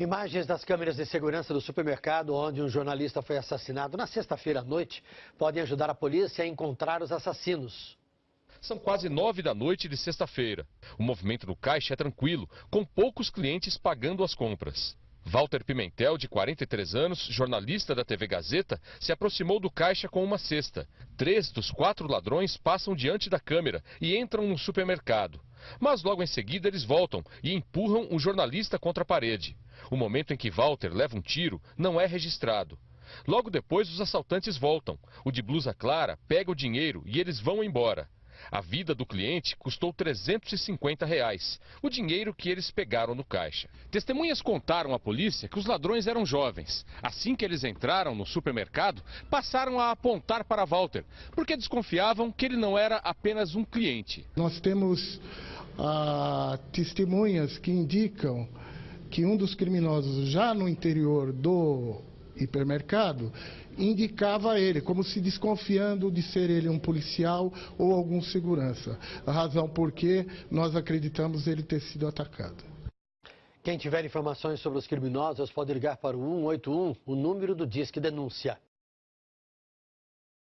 Imagens das câmeras de segurança do supermercado onde um jornalista foi assassinado na sexta-feira à noite podem ajudar a polícia a encontrar os assassinos. São quase nove da noite de sexta-feira. O movimento no caixa é tranquilo, com poucos clientes pagando as compras. Walter Pimentel, de 43 anos, jornalista da TV Gazeta, se aproximou do caixa com uma cesta. Três dos quatro ladrões passam diante da câmera e entram no supermercado. Mas logo em seguida eles voltam e empurram o jornalista contra a parede. O momento em que Walter leva um tiro não é registrado. Logo depois, os assaltantes voltam. O de blusa clara pega o dinheiro e eles vão embora. A vida do cliente custou 350 reais, o dinheiro que eles pegaram no caixa. Testemunhas contaram à polícia que os ladrões eram jovens. Assim que eles entraram no supermercado, passaram a apontar para Walter, porque desconfiavam que ele não era apenas um cliente. Nós temos ah, testemunhas que indicam que um dos criminosos já no interior do hipermercado indicava ele, como se desconfiando de ser ele um policial ou algum segurança. A razão por que nós acreditamos ele ter sido atacado. Quem tiver informações sobre os criminosos pode ligar para o 181, o número do Disque Denúncia.